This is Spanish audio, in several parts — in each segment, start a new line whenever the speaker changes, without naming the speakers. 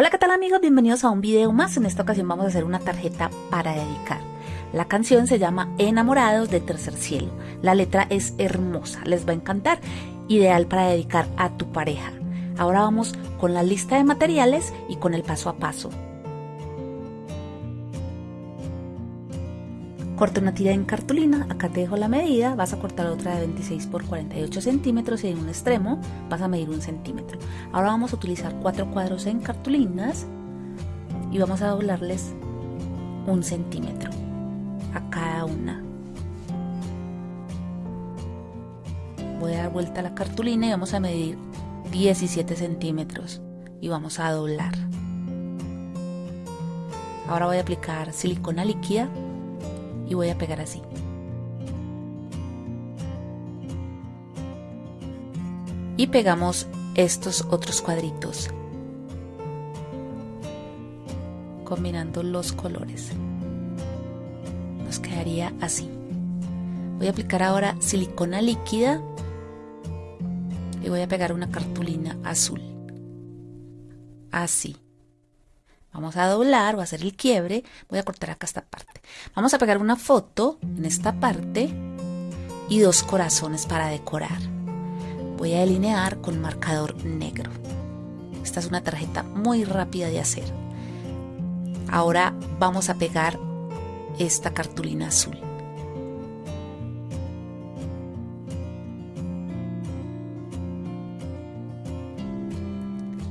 Hola, ¿qué tal amigos? Bienvenidos a un video más. En esta ocasión vamos a hacer una tarjeta para dedicar. La canción se llama Enamorados de Tercer Cielo. La letra es hermosa, les va a encantar. Ideal para dedicar a tu pareja. Ahora vamos con la lista de materiales y con el paso a paso. Corta una tira en cartulina, acá te dejo la medida, vas a cortar otra de 26 por 48 centímetros y en un extremo vas a medir un centímetro. Ahora vamos a utilizar cuatro cuadros en cartulinas y vamos a doblarles un centímetro a cada una. Voy a dar vuelta a la cartulina y vamos a medir 17 centímetros y vamos a doblar. Ahora voy a aplicar silicona líquida y voy a pegar así. Y pegamos estos otros cuadritos combinando los colores. Nos quedaría así. Voy a aplicar ahora silicona líquida y voy a pegar una cartulina azul. Así. Vamos a doblar o hacer el quiebre. Voy a cortar acá esta parte. Vamos a pegar una foto en esta parte y dos corazones para decorar. Voy a delinear con marcador negro. Esta es una tarjeta muy rápida de hacer. Ahora vamos a pegar esta cartulina azul.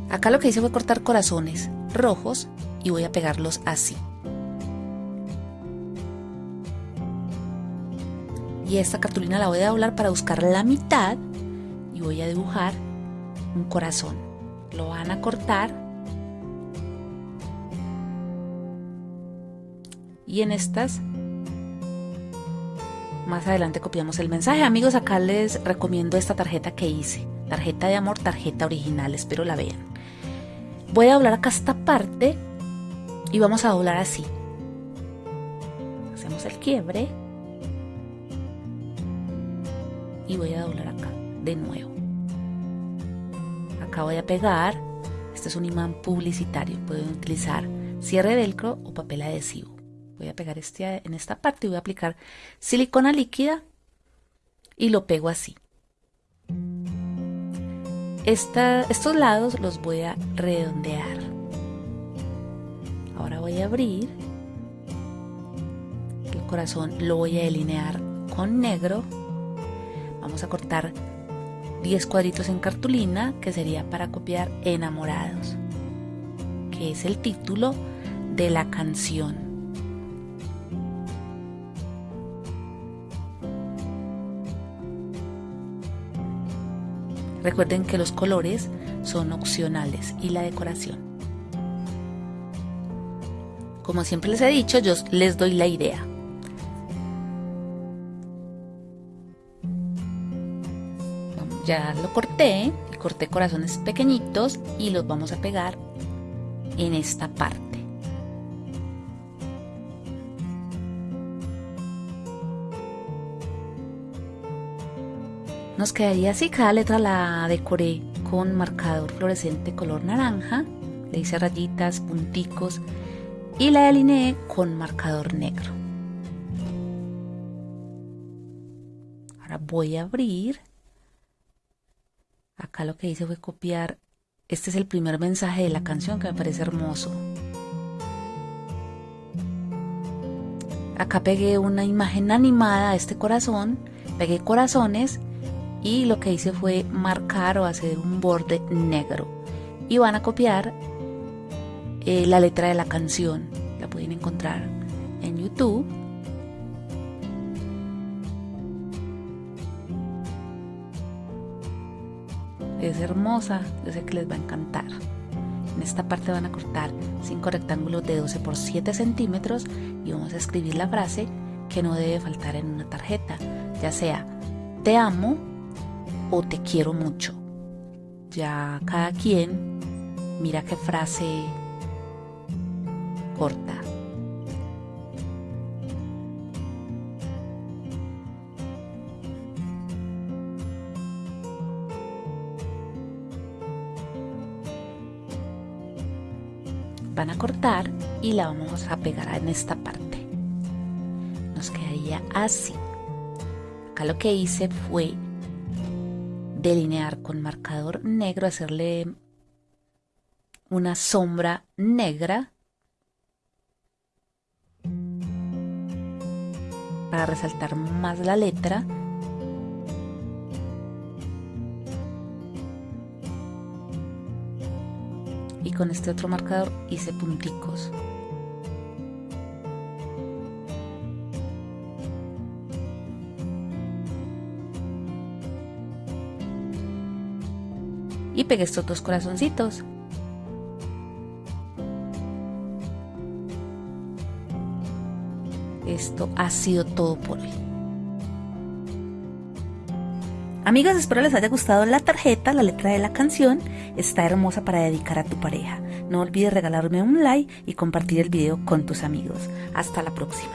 Acá lo que hice fue cortar corazones rojos y voy a pegarlos así. Y esta cartulina la voy a doblar para buscar la mitad y voy a dibujar un corazón. Lo van a cortar y en estas más adelante copiamos el mensaje. Amigos, acá les recomiendo esta tarjeta que hice. Tarjeta de amor, tarjeta original, espero la vean. Voy a doblar acá esta parte y vamos a doblar así. Hacemos el quiebre y voy a doblar acá de nuevo. Acá voy a pegar, este es un imán publicitario, pueden utilizar cierre velcro o papel adhesivo. Voy a pegar este en esta parte y voy a aplicar silicona líquida y lo pego así estos lados los voy a redondear. Ahora voy a abrir. El corazón lo voy a delinear con negro. Vamos a cortar 10 cuadritos en cartulina que sería para copiar enamorados, que es el título de la canción. Recuerden que los colores son opcionales y la decoración. Como siempre les he dicho, yo les doy la idea. Ya lo corté, corté corazones pequeñitos y los vamos a pegar en esta parte. Nos quedaría así, cada letra la decoré con marcador fluorescente color naranja, le hice rayitas, punticos y la delineé con marcador negro. Ahora voy a abrir. Acá lo que hice fue copiar, este es el primer mensaje de la canción que me parece hermoso. Acá pegué una imagen animada a este corazón, pegué corazones y lo que hice fue marcar o hacer un borde negro. Y van a copiar eh, la letra de la canción. La pueden encontrar en youtube. Es hermosa yo sé que les va a encantar. En esta parte van a cortar 5 rectángulos de 12 por 7 centímetros y vamos a escribir la frase que no debe faltar en una tarjeta ya sea te amo o te quiero mucho. Ya cada quien mira qué frase corta. van a cortar y la vamos a pegar en esta parte. Nos quedaría así. Acá lo que hice fue delinear con marcador negro, hacerle una sombra negra para resaltar más la letra. Y con este otro marcador hice punticos y pegué estos dos corazoncitos esto ha sido todo por hoy. Amigos, espero les haya gustado la tarjeta, la letra de la canción. Está hermosa para dedicar a tu pareja. No olvides regalarme un like y compartir el video con tus amigos. Hasta la próxima.